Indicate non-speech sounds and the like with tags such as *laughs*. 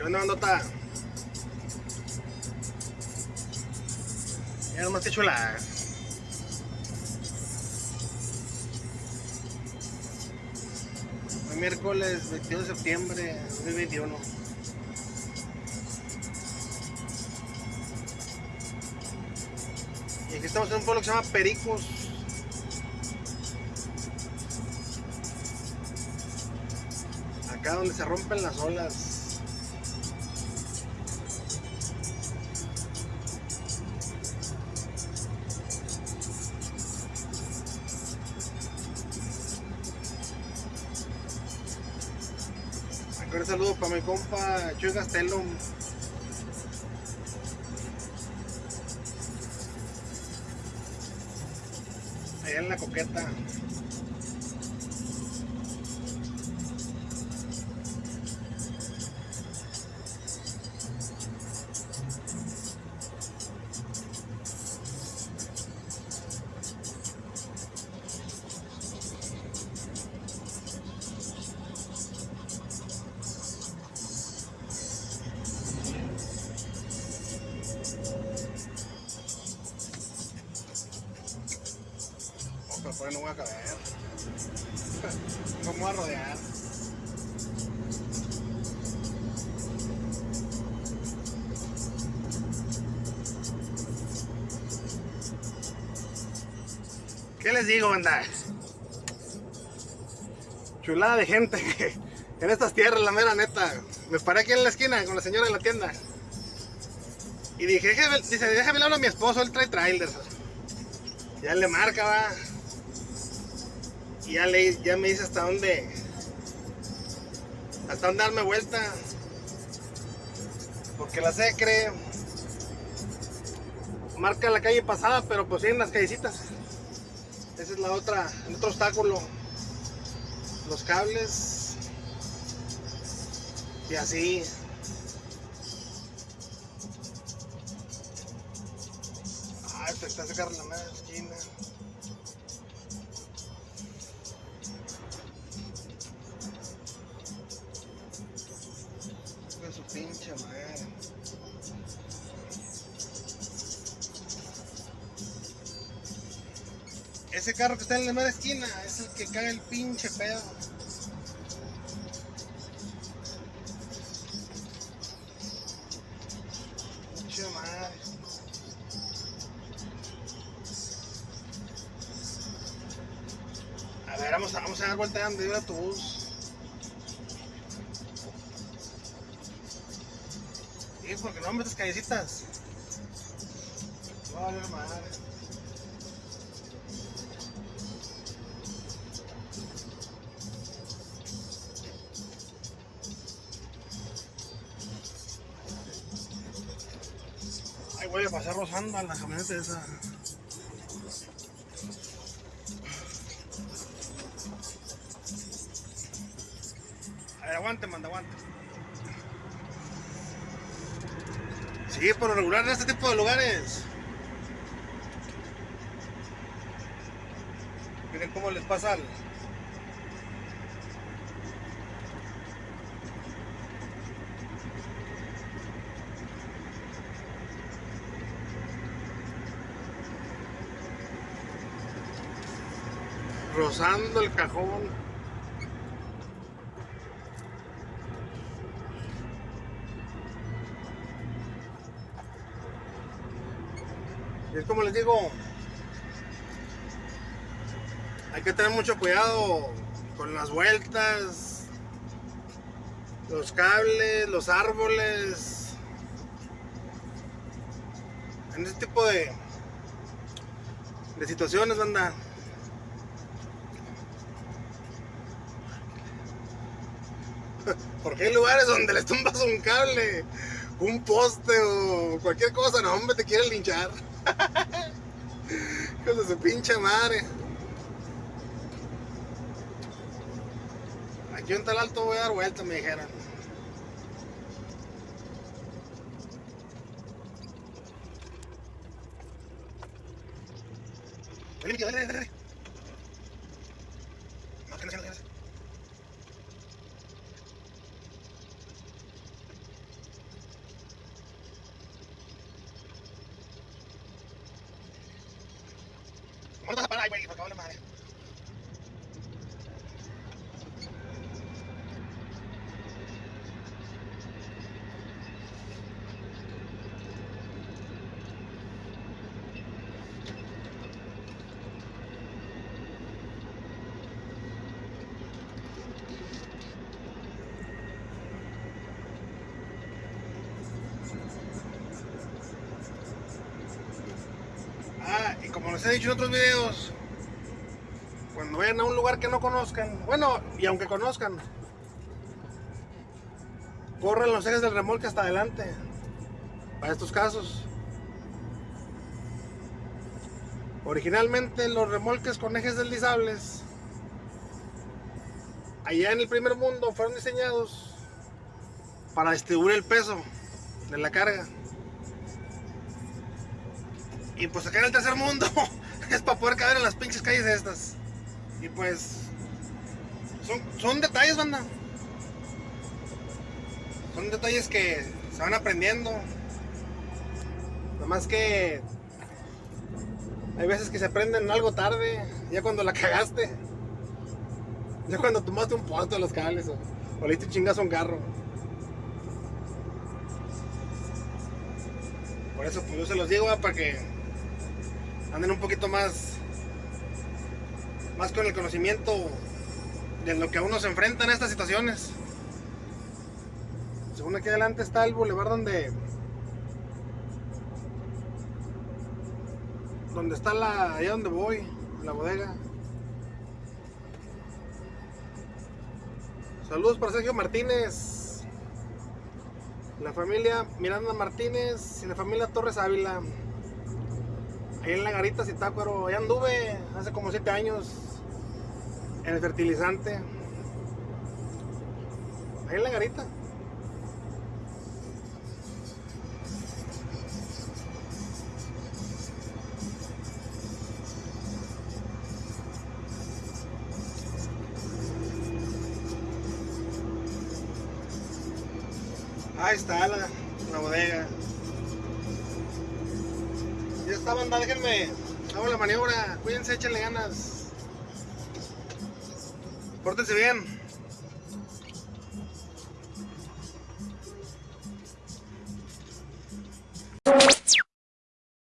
¿Qué onda, bandota? Ya nomás te chula. Hoy miércoles 22 de septiembre de 2021. Y aquí estamos en un pueblo que se llama Pericos. Acá donde se rompen las olas. Un saludo para mi compa Chuy Castelo. Allá en la coqueta. Pero por ahí no voy a caber. *laughs* Me voy a rodear. ¿Qué les digo, banda? Chulada de gente *laughs* en estas tierras, la mera neta. Me paré aquí en la esquina con la señora de la tienda. Y dije, déjame, dice, déjame hablar a mi esposo, él trae trailers. Ya le marca, va. Y ya, le, ya me dice hasta dónde. Hasta dónde darme vuelta. Porque la secre. Marca la calle pasada, pero pues sí en las callecitas. Esa es la otra, el otro obstáculo. Los cables. Y así. Ay, te está sacando la mala esquina. Pinche madre. Ese carro que está en la mera esquina es el que caga el pinche pedo. Pinche madre. A ver, vamos a, vamos a dar vuelta de el autobús. Porque no metes callecitas. No, vale madre. Ay, voy a pasar rozando a la camioneta esa. Aguante, manda, aguante. Sí, por lo regular en este tipo de lugares. Miren cómo les pasa al... Rozando el cajón. Es como les digo, hay que tener mucho cuidado con las vueltas, los cables, los árboles. En este tipo de, de situaciones, banda. *laughs* Porque hay lugares donde les tumbas un cable, un poste o cualquier cosa, no, hombre, te quieren linchar. *laughs* Hijos de su pinche madre. Aquí en tal alto voy a dar vuelta, me dijeron. Dale, Miki, dale, dale, dale. No, que no, que no, que no. ¿Dónde vas a parar, güey? Porque vale madre. Ah, y como les he dicho en otros videos, cuando vayan a un lugar que no conozcan, bueno, y aunque conozcan, corran los ejes del remolque hasta adelante, para estos casos. Originalmente los remolques con ejes deslizables, allá en el primer mundo, fueron diseñados para distribuir el peso de la carga. Y pues acá en el tercer mundo *laughs* es para poder caber en las pinches calles estas. Y pues son, son detalles, banda. Son detalles que se van aprendiendo. Nomás que hay veces que se aprenden algo tarde, ya cuando la *laughs* cagaste. Ya cuando tomaste un posto de los cables o, o le diste un chingazo a un carro. Por eso pues yo se los digo ah, para que anden un poquito más más con el conocimiento de lo que a uno se enfrenta en estas situaciones. Según aquí adelante está el bulevar donde donde está la allá donde voy, la bodega. Saludos para Sergio Martínez, la familia Miranda Martínez y la familia Torres Ávila. Ahí en la garita Zitácuaro, ahí anduve hace como 7 años en el fertilizante. Ahí en la garita. Ahí está la bodega. Ya está, banda, déjenme. Hago la maniobra. Cuídense, échenle ganas. Pórtense bien.